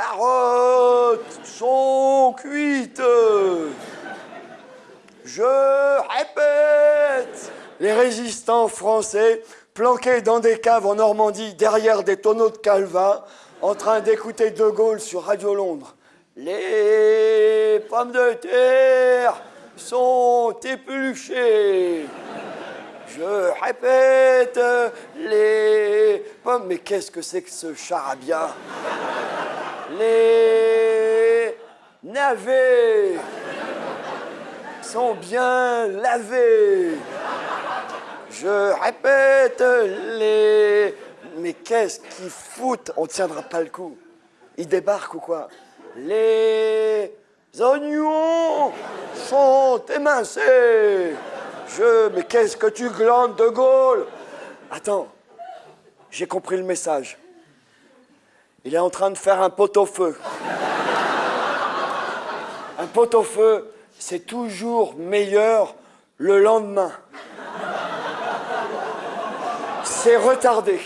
carottes sont cuites. Je répète, les résistants français planqués dans des caves en Normandie derrière des tonneaux de calva en train d'écouter De Gaulle sur Radio Londres. Les pommes de terre sont épluchées. Je répète, les pommes... Mais qu'est-ce que c'est que ce charabia? Les navets sont bien lavés. Je répète, les... Mais qu'est-ce qu'ils foutent? On tiendra pas le coup. Ils débarquent ou quoi? Les oignons sont émincés. Je... Mais qu'est-ce que tu glandes, De Gaulle? Attends, j'ai compris le message. Il est en train de faire un pot-au-feu. Un pot-au-feu, c'est toujours meilleur le lendemain. C'est retardé.